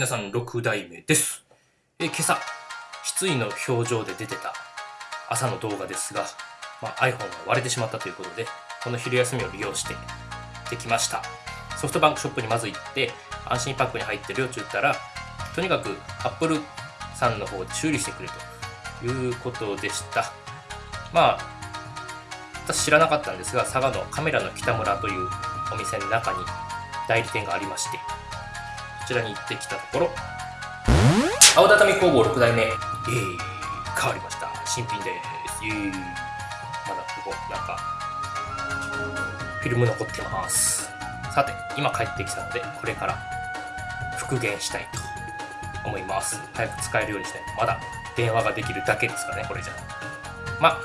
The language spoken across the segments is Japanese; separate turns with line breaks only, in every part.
皆さん6代目です。え今朝、失意の表情で出てた朝の動画ですが、まあ、iPhone が割れてしまったということで、この昼休みを利用してできました。ソフトバンクショップにまず行って、安心パックに入ってるよって言ったら、とにかく Apple さんの方で修理してくれということでした。まあ、私知らなかったんですが、佐賀のカメラの北村というお店の中に代理店がありまして、ちらに行ってきたところ、青畳工房6代目、えー、変わりました。新品です。イエーまだここ、なんか、フィルム残ってます。さて、今帰ってきたので、これから復元したいと思います。早く使えるようにしないと、まだ電話ができるだけですかね、これじゃ。まあ、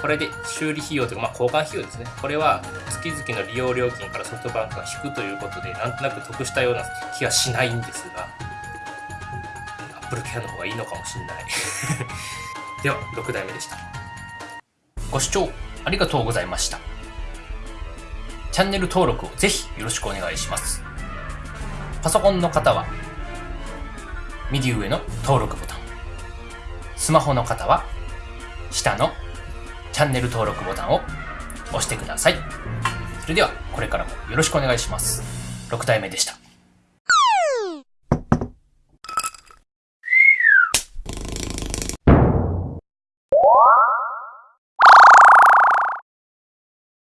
これで修理費用というか、まあ、交換費用ですね。これは月々の利用料金からソフトバンクが引くということで、なんとなく得したような気がしないんですが、アップルケアの方がいいのかもしれない。では、6代目でした。ご視聴ありがとうございました。チャンネル登録をぜひよろしくお願いします。パソコンの方は、右上の登録ボタン。スマホの方は、下のチャンネル登録ボタンを押してください。それでは、これからもよろしくお願いします。6代目でした。